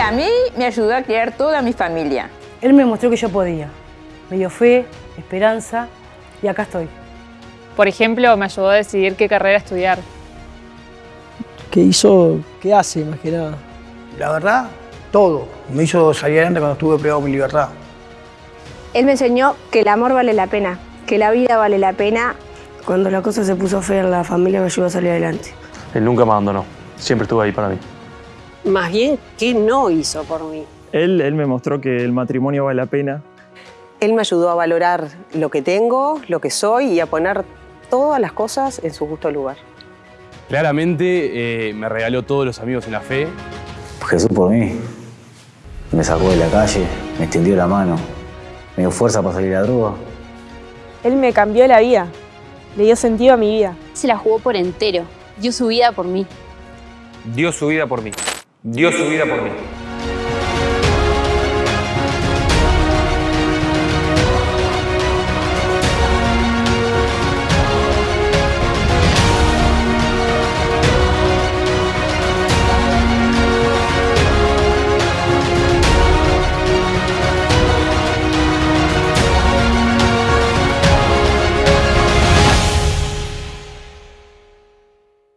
a mí me ayudó a criar toda mi familia. Él me mostró que yo podía. Me dio fe, esperanza y acá estoy. Por ejemplo, me ayudó a decidir qué carrera estudiar. ¿Qué hizo? ¿Qué hace más que nada? La verdad, todo. Me hizo salir adelante cuando estuve privado de mi libertad. Él me enseñó que el amor vale la pena, que la vida vale la pena. Cuando la cosa se puso fea en la familia me ayudó a salir adelante. Él nunca me abandonó, siempre estuvo ahí para mí. Más bien, ¿qué no hizo por mí? Él, él me mostró que el matrimonio vale la pena. Él me ayudó a valorar lo que tengo, lo que soy y a poner todas las cosas en su justo lugar. Claramente eh, me regaló todos los amigos en la fe. Jesús por mí. Me sacó de la calle, me extendió la mano, me dio fuerza para salir a la droga. Él me cambió la vida, le dio sentido a mi vida. Se la jugó por entero, dio su vida por mí. Dio su vida por mí. Dio su vida por mí.